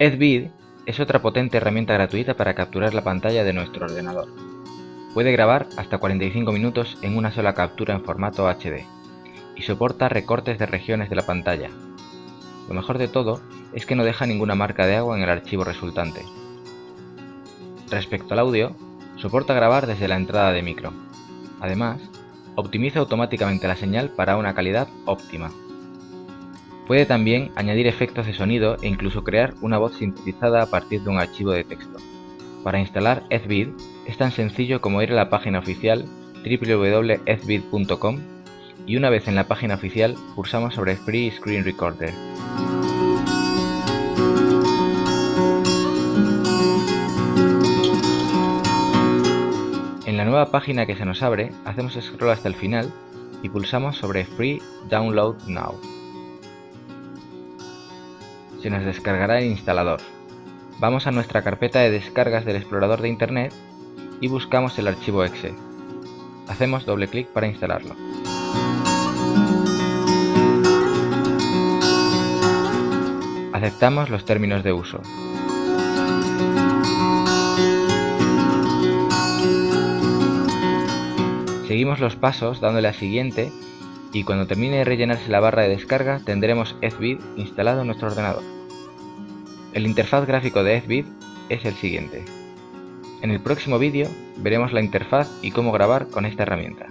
Edvid es otra potente herramienta gratuita para capturar la pantalla de nuestro ordenador. Puede grabar hasta 45 minutos en una sola captura en formato HD y soporta recortes de regiones de la pantalla. Lo mejor de todo es que no deja ninguna marca de agua en el archivo resultante. Respecto al audio, soporta grabar desde la entrada de micro. Además, optimiza automáticamente la señal para una calidad óptima. Puede también añadir efectos de sonido e incluso crear una voz sintetizada a partir de un archivo de texto. Para instalar Ezvid es tan sencillo como ir a la página oficial www.ezvid.com y una vez en la página oficial pulsamos sobre Free Screen Recorder. En la nueva página que se nos abre, hacemos scroll hasta el final y pulsamos sobre Free Download Now se nos descargará el instalador. Vamos a nuestra carpeta de descargas del explorador de internet y buscamos el archivo exe. Hacemos doble clic para instalarlo. Aceptamos los términos de uso. Seguimos los pasos dándole a siguiente y cuando termine de rellenarse la barra de descarga tendremos Ezvid instalado en nuestro ordenador. El interfaz gráfico de Ezvid es el siguiente. En el próximo vídeo veremos la interfaz y cómo grabar con esta herramienta.